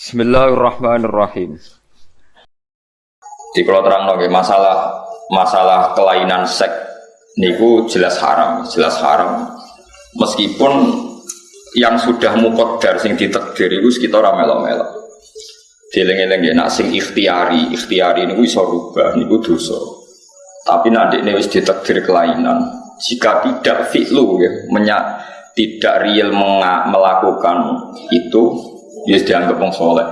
Bismillahirrahmanirrahim. Di kalau terang nongke masalah masalah kelainan seks niku jelas haram, jelas haram. Meskipun yang sudah mukodar sing ditakdir itu sekitar melo-melo. Dieling-eling ya, nak sing ikhtiari, ikhtiari niku iso rubah, niku dosa. Tapi nanti ini wis ditakdir kelainan. Jika tidak fi'lu ya, menyak, tidak real melakukan itu, ya dianggap wong soleh.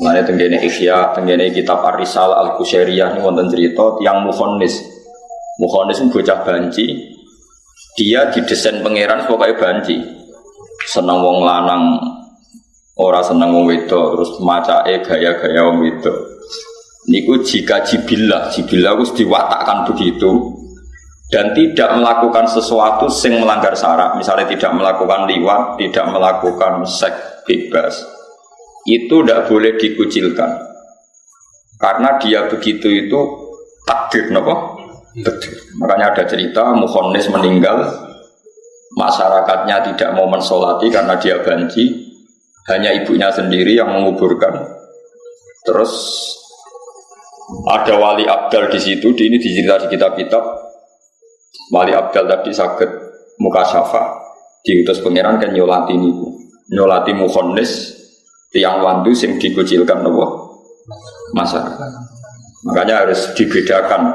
Mengenai tenggene ikhya, tenggene kitab Arisal al Qusairiyah ini wonten cerita yang muhonis, muhonis itu bocah banci, dia didesain pangeran sebagai banci, seneng wong lanang, ora seneng wong wedok, terus maca e gaya-gaya wong wedok. Niku jika jibilah, jibilah harus diwatakkan begitu, dan tidak melakukan sesuatu yang melanggar syarat, misalnya tidak melakukan liwat, tidak melakukan seks bebas, itu tidak boleh dikucilkan. Karena dia begitu itu takdir, nopo? Takdir. Makanya ada cerita Muhonis meninggal, masyarakatnya tidak mau mensolati karena dia banci, hanya ibunya sendiri yang menguburkan. Terus ada wali abdal di situ, di ini dicerita di kitab-kitab. Wali abdal tadi sakit muka syafa, diutus pangeran kan nyolati niku, nyolati muhonis tiang wandu sing dikucilkan nopo masyarakat. Makanya harus dibedakan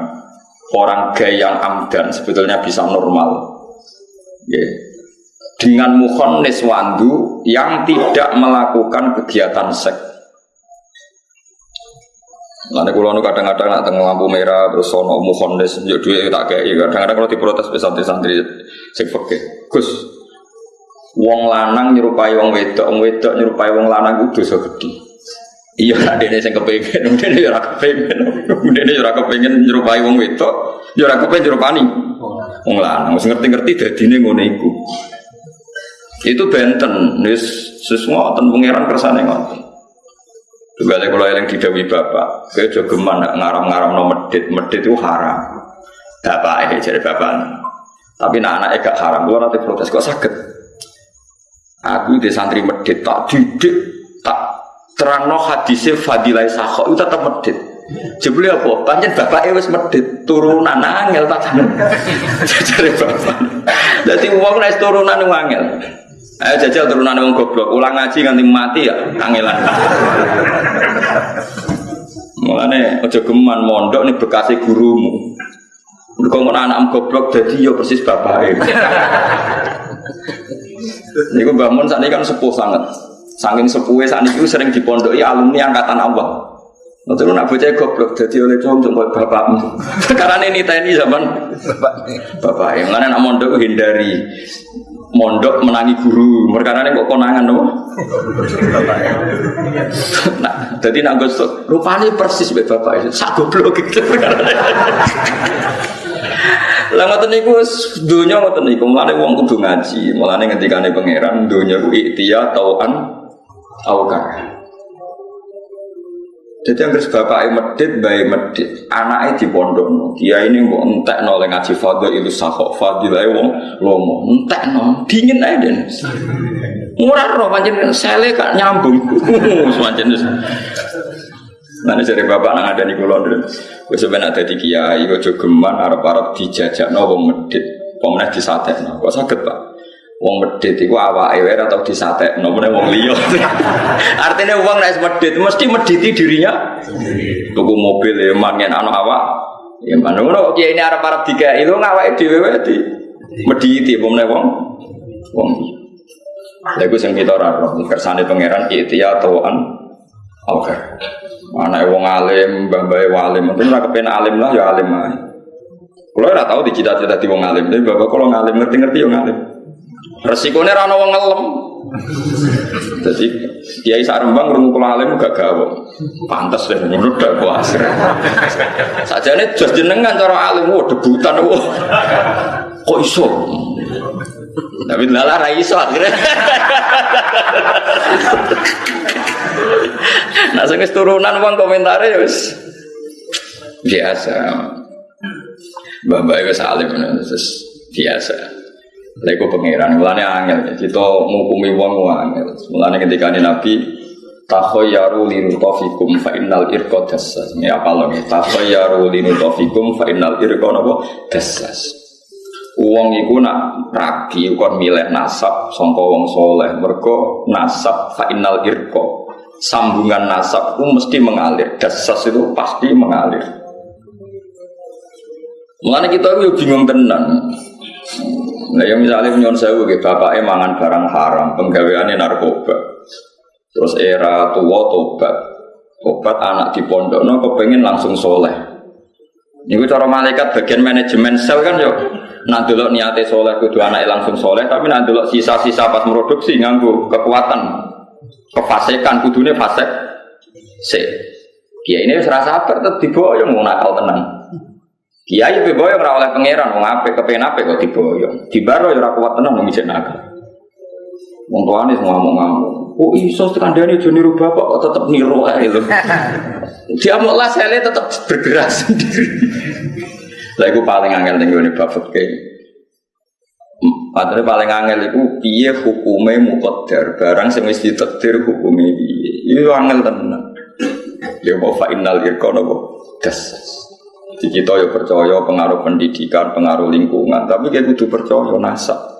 orang gay yang amdan sebetulnya bisa normal. Yeah. Dengan muhonis wandu yang tidak melakukan kegiatan seks. Nanti kalau nu kadang-kadang nak tengah lampu merah terus sono muhonis yuk duit tak kayak kadang-kadang kalau diprotes santri-santri sing fakir. Gus, wong lanang nyerupai wong wedok, wong wedok nyerupai wong lanang itu dosa gede. Iya, dene sing kepengin, dene ora kepengin. Dene ora kepengin nyerupai wong wedok, ya ora kepengin nyerupani wong lanang. Wis ngerti-ngerti dadine ngono iku. Itu benten, wis semua ten pangeran kersane ngoten. Tunggalnya kalau yang didawi bapak, kayak jogeman ngaram-ngaram no medit, medit itu haram. Bapak eh jadi bapak. Tapi nak anak gak haram, gua nanti protes kok sakit. Aku di santri medit tak didik, tak terang no hadisnya fadilai sakho itu tetap medit. Jebule apa? Panjen bapak wis medit turunan angel tak Jadi bapak. Jadi uang naik turunan angel. Ayo jajal turunan wong goblok, ulang ngaji nganti mati ya, kangelan. Mulane aja geman mondok nih bekasi gurumu. Mergo ngono anak goblok dadi ya persis bapake. Niku Mbah Mun sakniki kan sepuh sangat. Saking sepuhe sakniki sering dipondoki alumni angkatan awal. Nanti lu nak bocah goblok jadi oleh cowok cuma bapakmu. Karena ini tni zaman bapak bapak yang mana nak mondok hindari mondok menangi guru. Mereka ini kok konangan dong. nah, jadi nak gosok rupanya persis be bapak itu. Sak goblok gitu. Lah ngoten niku dunya ngoten niku mulane wong kudu ngaji. Mulane ngendikane pangeran dunya ku iktiya tauan aukar. Jadi yang bapak medit, bayi medit, anaknya di pondok. Dia ini mau entek no ngaji fadil itu sahok fadil aja wong lomo entek no dingin aja den. Murah roh pancen sele kak nyambung, pancen Nanti dari bapak nang ada nih kulon dulu. Gue sebenarnya ada di kiai, gue geman arab-arab dijajak no wong medit, pemenang disatek no. Kok sakit pak? Wong medit itu awak ewer atau disatek, nomornya wong liya. Artinya wong naik medit, mesti mediti dirinya. Tuku mobil ya, mangen anu awak. Ya mana ngono kiai ini Arab Arab tiga itu ngawak di di mediti, pemenang wong wong. Lagu sing kita ora kersane pangeran ya tauan Oke. Anak wong alim, mbah-mbah walim, mungkin ora kepen alim lah ya alim ae. Kulo ora tau dicita-cita di wong alim, tapi bapak kalau ngalim ngerti-ngerti yo ngalim. Resikonya rano wong ngelem. Jadi Kiai Sarembang rungu kula alim gak gawe. Pantes deh ngono dak puas. Sajane jos jenengan cara alim wo debutan wo. Kok iso? Tapi lala ra iso akhirnya. Nah sing turunan wong komentare ya wis biasa. Mbak-mbak wis alim biasa. Lego pangeran, mulane angel. Kita ngukumi wong angel. Mulane ketika Nabi takhayyaru linutofikum fa innal irqa dassas. Ini apa lagi takhayyaru linutofikum fa innal irqa napa dassas. Uang iku nak rabi kon milih nasab sangka wong soleh. Mergo nasab fa innal sambungan nasab itu mesti mengalir. Dasas itu pasti mengalir. Mulane kita itu bingung tenan Nah, yang misalnya nyon sewu gitu, bapaknya mangan barang haram, penggaweannya narkoba. Terus era tua tobat, tobat anak di pondok, no kepengen langsung soleh. Ini cara malaikat bagian manajemen sel kan yo. Nah dulu niatnya soleh kudu anak langsung soleh, tapi nah dulu sisa-sisa pas produksi nganggu kekuatan, kefasikan kudunya fasek. Se, ya ini serasa apa? Tetap diboyong mau nakal tenang. Kiai lebih boyong ora oleh pangeran, wong apik kepengen apik kok diboyong. Dibaro ya ora kuat tenan wong ijek naga. Wong tuane semua ngomong ngamuk. Oh iso kandhane aja niru bapak kok tetep niru ae lho. Dia mau lah saya tetap bergerak sendiri. Lah iku paling angel ning gone bapak kayak. Padahal paling angel itu piye hukume muqaddar barang sing wis ditakdir hukume piye. Itu angel tenan. Ya mau fa innal irqana das. Di kita ya percaya pengaruh pendidikan, pengaruh lingkungan, tapi kayak kudu percaya nasab.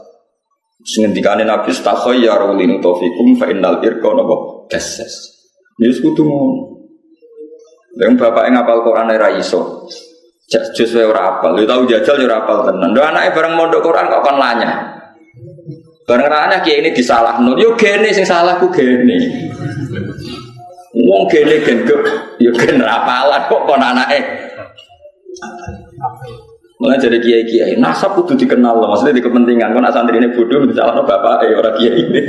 Sengendikane Nabi ya rulin taufikum fa innal irqa napa dasas. Ya kudu ngono. Yang bapak yang ngapal Quran era iso. Jus wae ora apal, lu tau jajal ya ora apal tenan. Lho anake bareng mondok Quran kok kon lanya. Bareng lanya kiai ini disalahno. Yo gene sing salah ku gene. Wong gene genduk, yo gen apalan kok kon anake Mulai jadi kiai kiai, nasab kudu dikenal loh, maksudnya di kepentingan. Kalau santri ini bodoh, misalnya bapak, eh orang kiai ini.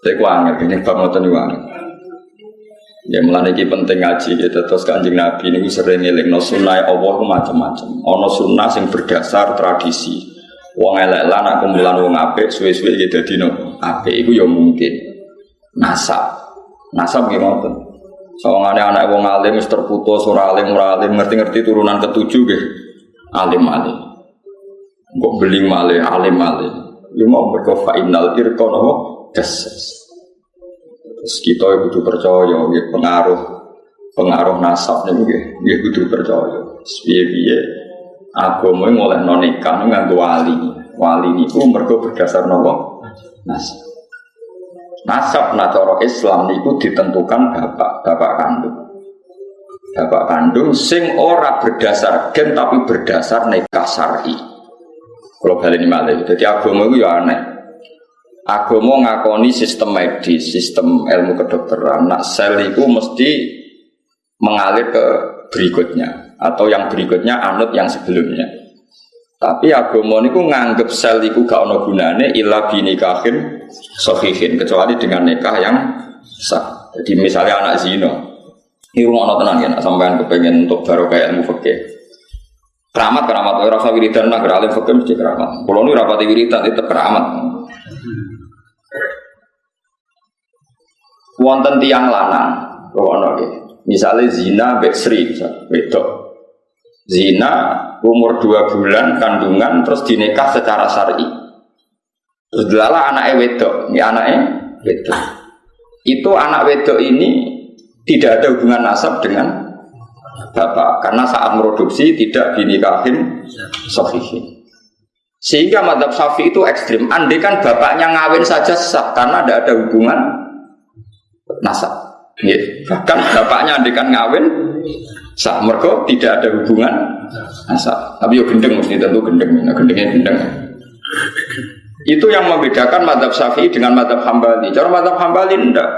Saya kuangin, ini bang ngotot kuangin. Ya mulai ini penting ngaji gitu, terus kanjeng Nabi ini sering ngiling no sunnah Allah macam-macam. Ono sunnah yang berdasar tradisi. Wong elek lah nak kumpulan wong apik suwe-suwe gitu dadi no apik iku ya mungkin. Nasab. Nasab gimana? Soalnya anak wong alim terputus, ora alim, ora alim, ngerti-ngerti turunan ketujuh gitu. Alim alim. Kok beli male, alim alim. Lu mau berkofa innal irkon apa? Deses. Terus kita butuh percaya, gitu, pengaruh pengaruh nasab nih, gitu, butuh percaya. Agama yang oleh nonikah dengan wali. Wali ini pun mergo berdasar nopo nasab. Nasab natoro Islam itu ditentukan bapak, bapak kandung. Bapak kandung sing ora berdasar gen tapi berdasar nikah syar'i. Kalau balik ini jadi agama itu ya aneh. Agama ngakoni sistem medis, sistem ilmu kedokteran. Nak sel itu mesti mengalir ke berikutnya atau yang berikutnya anut yang sebelumnya. Tapi agama niku nganggep sel iku gak ono gunane illa binikahin sahihin kecuali dengan nikah yang sah. Jadi misalnya anak zina, ini rumah tenang ya, nak sampean kepengen untuk baru kayak ilmu fikih. Keramat keramat, orang rasa wiridan nak alim mesti keramat. Kalau ini rapati wiridan itu keramat. Wonten tiang lanang, ono Misalnya zina, beksri, wedok. Zina umur dua bulan kandungan terus dinikah secara syar'i. Terus delala anaknya wedok, ini anaknya wedok. Itu anak wedok ini tidak ada hubungan nasab dengan bapak karena saat produksi tidak dinikahin sahihin. Sehingga madhab syafi itu ekstrim. Andai kan bapaknya ngawin saja sah karena tidak ada hubungan nasab. Ya, bahkan bapaknya andai kan ngawin sah mergo tidak ada hubungan. Asal tapi yo gendeng mesti tentu gendeng. Nah, gendengnya gendeng. Itu yang membedakan madhab syafi'i dengan madhab hambali. Cara madhab hambali enggak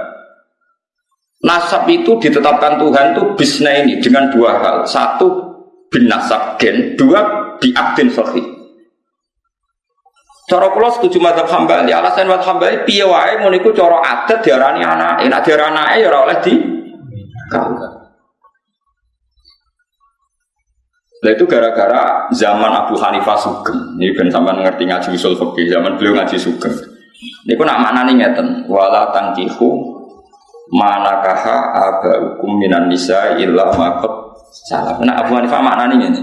nasab itu ditetapkan Tuhan itu bisna ini dengan dua hal. Satu bin nasab gen. Dua biakdin sahih Cara kula setuju madhab hambali. Alasan madhab hambali piye wae? Ngono cara adat diarani anake. Nek diarani anake ya oleh di kawin Nah itu gara-gara zaman Abu Hanifah Sugeng. Ini ben sampean ngerti ngaji usul fikih zaman beliau ngaji Sugeng. Ini kok nak maknane ngeten, wala tangkihu manakaha abaukum minan nisa illa maqad salah. Nah Abu Hanifah maknane ngene.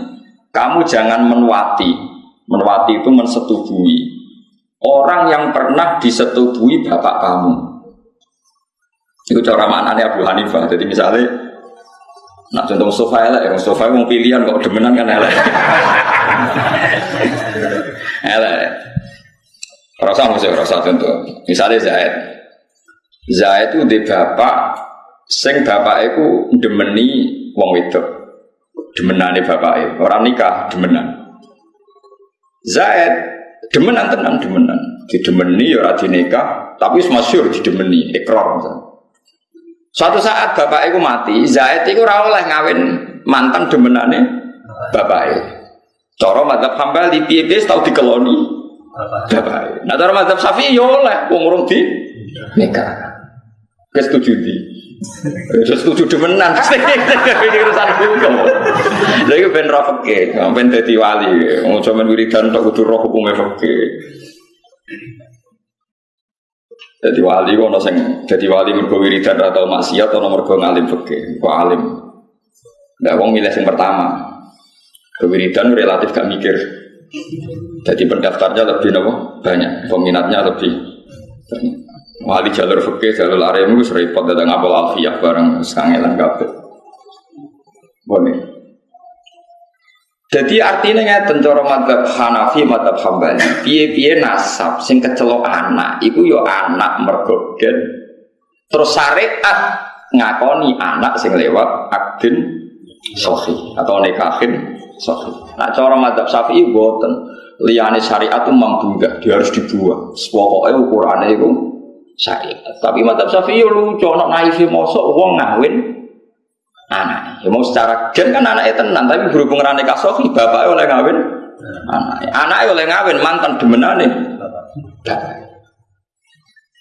Kamu jangan menwati. Menwati itu mensetubui orang yang pernah disetubui bapak kamu. Itu cara maknanya Abu Hanifah. Jadi misalnya Nak contoh sofa elek, ya sofa mau pilihan kok demenan kan elek. elek. Rasa mesti rasa contoh. Misalnya Zaid. Zaid itu di bapak, sing bapak itu demeni wong wedok. Demenane bapak orang nikah demenan. Zaid demenan tenang demenan. Di demeni ya ora nikah, tapi masyhur di demeni ikrar misalnya. Suatu saat bapak itu mati, Zaid itu ora ngawin mantan demenane bapak itu. Cara madzhab Hambali piye-piye tau dikeloni bapak. Nah cara madzhab Syafi'i yo ya oleh wong di nikah. Wis setuju di. Wis setuju demenan. Iki urusan hukum. Lha iku ben ra ben dadi wali. Wong sampean wiridan tok kudu roh hukume fikih. Jadi wali ono sing jadi wali mergo wiridan atau maksiat atau mergo ngalim fikih, kok alim. Ndak wong milih sing pertama. Kewiridan relatif gak mikir. Jadi pendaftarnya lebih nopo banyak, peminatnya lebih. Wali jalur fikih, jalur arem itu repot datang ngapal alfiyah bareng sangelan kabeh. Boleh. Jadi artinya ngeten cara madzhab Hanafi, madzhab Hambali, piye-piye nasab sing kecelok anak, iku yo anak mergo Terus syariat ngakoni anak sing lewat akdin sohi atau nikahin sohi. Nah cara madzhab Syafi'i boten liyane syariat itu membunggah, dia harus dibuang. Pokoknya ukurannya itu syariat. Tapi madzhab Syafi'i lucu, nak naif mosok wong ngawin anak. Ya mau secara gen kan anaknya tenan, tapi berhubung rane kasofi, bapak oleh ngawin anak. Anaknya oleh ngawin mantan demenane.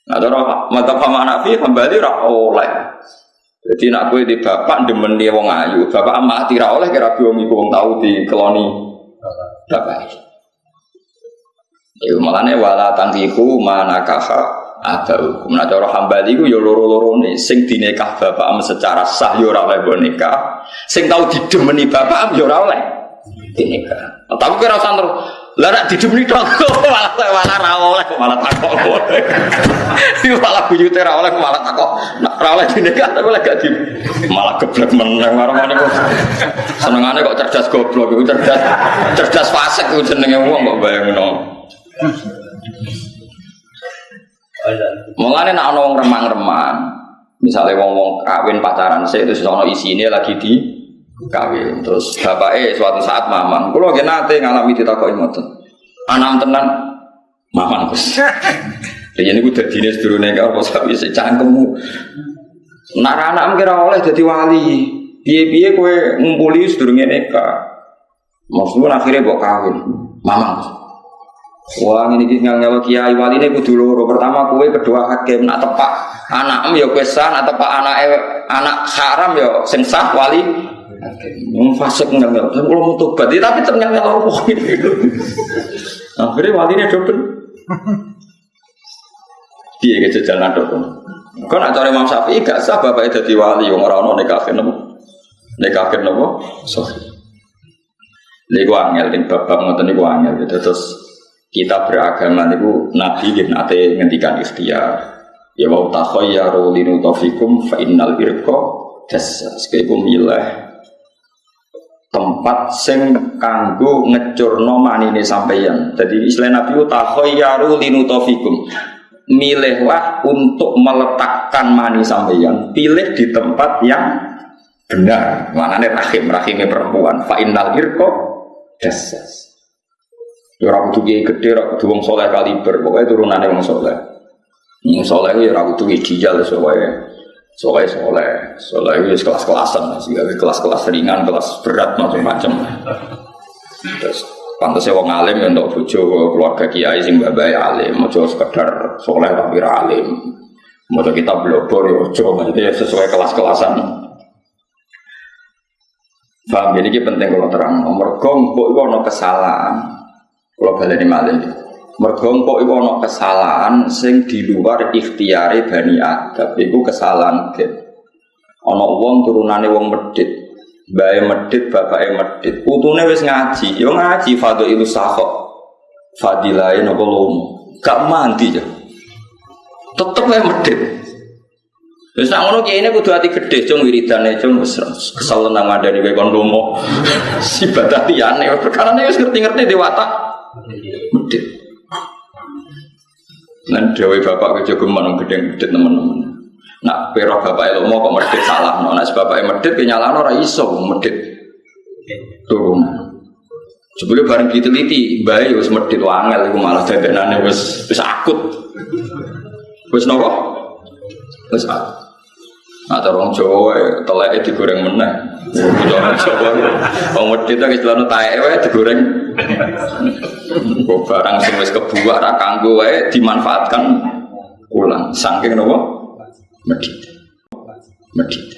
Nah, cara mata pama anak fi kembali rak oleh. Jadi nak kue di bapak demen dia wong ayu, bapak mati ra oleh kira iku wong tahu di keloni bapak. Iku malane wala tangkiku manakaha ada hukum. Nah cara hambali ku ya loro-loro nih. Sing dinekah bapak secara sah ya ora oleh nikah. Sing tau didemeni bapak ya ora oleh dinikah. Tapi kira usah terus lah nak didemeni tok malah malah ra oleh malah takok. Iki malah buyute ra oleh malah takok. Nak ra oleh dinikah tapi oleh gak di malah geblek meneng marane kok. Senengane kok cerdas goblok iku cerdas cerdas fasik ku jenenge wong kok bayangno. Mulane nak ana wong remang-remang, misalnya wong-wong kawin pacaran saya itu sono ini lagi di kawin. Terus bapaknya suatu saat mamang, kalau gak nate ngalami ditakoki ngoten. Anak tenan mamang Gus. Jadi ini udah dinas dulu nih kalau sapi secangkemmu. Nak anak kira oleh jadi wali. Biye-biye kue ngumpuli sedurungnya neka. Maksudnya akhirnya bawa kawin. Mamang. Wah ini kita ngel kiai wali ini kudu loro. Pertama kue, kedua hakim. Nak tepak anak em ya kue sah. Nak tepak anak anak haram ya sing sah wali. Wong fasik ngel ngel. Kalau mau tobat, ya, tapi ternyata loro. Akhirnya wali ini double. Dia ke jalan double. Kau nak cari Imam Syafi'i gak sah bapak jadi wali. Wong orang orang nikahin nopo. Nikahin nopo. Sorry. Iku angel kan bapak ngoten niku angel terus kita beragama itu Nabi gitu nate ngendikan ikhtiar. Ya wa takhayyaru linutafikum fa innal irqa jassas kaiku milih tempat sing kanggo ngecurno manine sampeyan. Jadi istilah Nabi takhayyaru linutafikum. Milihlah untuk meletakkan mani sampeyan pilih di tempat yang benar. Manane rahim rahimnya perempuan. Fa innal irqa Ya ora kudu kiai gede, ora kudu wong saleh kaliber, pokoke turunane wong saleh. Wong saleh ya ora kudu soalnya Soleh soleh, soleh itu kelas-kelasan, sehingga kelas-kelas ringan, kelas berat macam-macam. Terus pantasnya wong alim yang untuk bojo keluarga kiai sing babai alim, mau sekedar soleh tapi alim. Mau kita blobor ya ojo, jadi sesuai kelas-kelasan. Paham ini penting kalau terang. Nomor gong kok itu kesalahan. Kalau baleni malih. Mergo kok iku kesalahan sing di luar ikhtiare Bani Adam. Iku kesalahan gen. Ana wong turunane wong medit. Bae medit, bapake medit. Putune wis ngaji, yo ngaji fadhil sahok. Fadilahe napa lomo. Gak mandi ya. Tetep wae medit. Terus nak ngono kiai ini kudu hati gede, cung wiridane cung wis kesel nang mandani kowe kon lomo. Si badatiane perkara ini ngerti-ngerti di watak medit. Nan dewe bapak ke jogeman gede medit teman-teman. Nak pero bapak lomo kok medit salah, no. nak bapak medit kenyalano ora iso medit turun. Sebelum bareng diteliti, bayi wis medit wangel iku malah dadanane wis wis akut. Wis nopo? Wis akut. Nah, orang Jawa telek digoreng meneh. Orang Jawa wong medhit iki celana taek wae digoreng. Kok barang sing wis kebuak ra kanggo wae dimanfaatkan ulang. Saking napa? Medhit. Medhit.